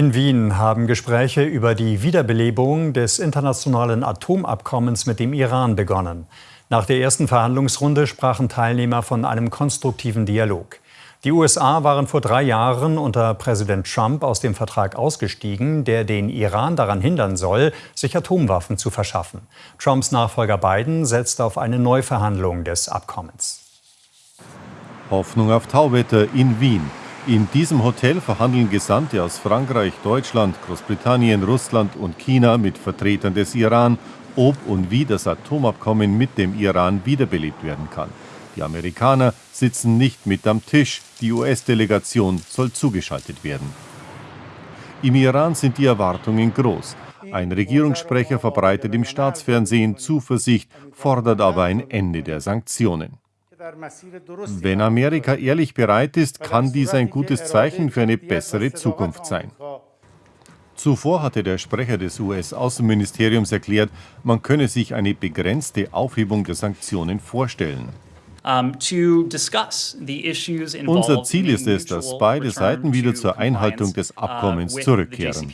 In Wien haben Gespräche über die Wiederbelebung des internationalen Atomabkommens mit dem Iran begonnen. Nach der ersten Verhandlungsrunde sprachen Teilnehmer von einem konstruktiven Dialog. Die USA waren vor drei Jahren unter Präsident Trump aus dem Vertrag ausgestiegen, der den Iran daran hindern soll, sich Atomwaffen zu verschaffen. Trumps Nachfolger Biden setzt auf eine Neuverhandlung des Abkommens. Hoffnung auf Tauwetter in Wien. In diesem Hotel verhandeln Gesandte aus Frankreich, Deutschland, Großbritannien, Russland und China mit Vertretern des Iran, ob und wie das Atomabkommen mit dem Iran wiederbelebt werden kann. Die Amerikaner sitzen nicht mit am Tisch, die US-Delegation soll zugeschaltet werden. Im Iran sind die Erwartungen groß. Ein Regierungssprecher verbreitet im Staatsfernsehen Zuversicht, fordert aber ein Ende der Sanktionen. Wenn Amerika ehrlich bereit ist, kann dies ein gutes Zeichen für eine bessere Zukunft sein. Zuvor hatte der Sprecher des US-Außenministeriums erklärt, man könne sich eine begrenzte Aufhebung der Sanktionen vorstellen. Unser Ziel ist es, dass beide Seiten wieder zur Einhaltung des uh, Abkommens zurückkehren.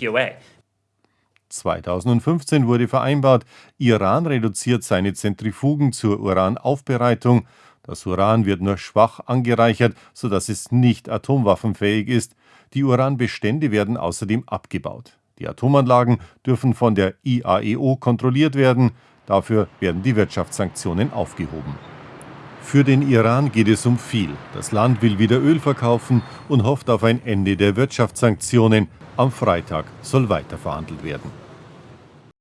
2015 wurde vereinbart, Iran reduziert seine Zentrifugen zur Uranaufbereitung das Uran wird nur schwach angereichert, sodass es nicht atomwaffenfähig ist. Die Uranbestände werden außerdem abgebaut. Die Atomanlagen dürfen von der IAEO kontrolliert werden. Dafür werden die Wirtschaftssanktionen aufgehoben. Für den Iran geht es um viel. Das Land will wieder Öl verkaufen und hofft auf ein Ende der Wirtschaftssanktionen. Am Freitag soll weiter verhandelt werden.